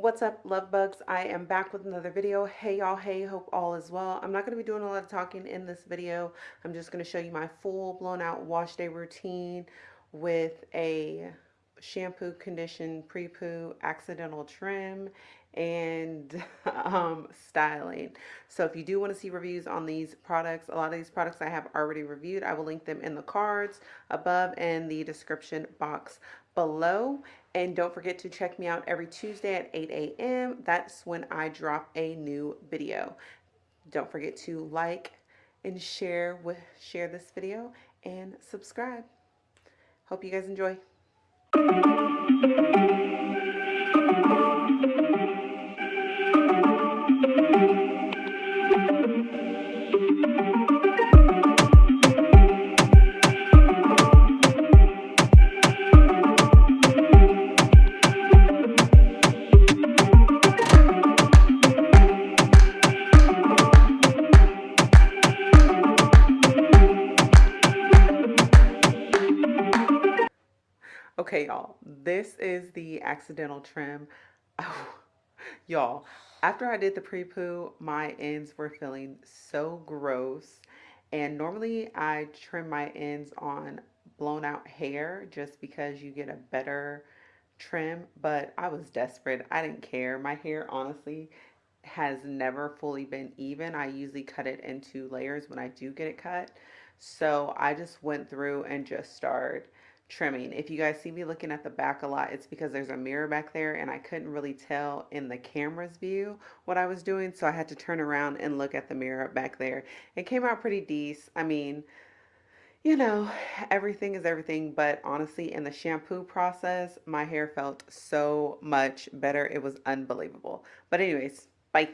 What's up, love bugs? I am back with another video. Hey y'all, hey, hope all is well. I'm not going to be doing a lot of talking in this video. I'm just going to show you my full blown out wash day routine with a shampoo, condition, pre-poo, accidental trim, and um, styling. So if you do want to see reviews on these products, a lot of these products I have already reviewed. I will link them in the cards above and the description box below. And don't forget to check me out every Tuesday at 8 a.m. That's when I drop a new video. Don't forget to like and share with share this video and subscribe. Hope you guys enjoy. フフフフ。Okay, y'all, this is the accidental trim. Oh, y'all, after I did the pre-poo, my ends were feeling so gross. And normally I trim my ends on blown out hair just because you get a better trim. But I was desperate. I didn't care. My hair, honestly, has never fully been even. I usually cut it into layers when I do get it cut. So I just went through and just started trimming. If you guys see me looking at the back a lot, it's because there's a mirror back there and I couldn't really tell in the camera's view what I was doing. So I had to turn around and look at the mirror back there. It came out pretty decent. I mean, you know, everything is everything, but honestly, in the shampoo process, my hair felt so much better. It was unbelievable. But anyways, bye.